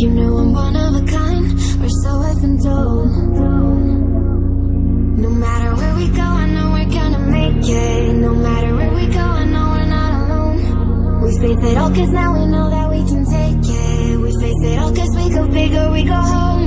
You know I'm one of a kind, we're so effing told. No matter where we go, I know we're gonna make it. No matter where we go, I know we're not alone. We face it all cause now we know that we can take it. We face it all cause we go bigger, we go home.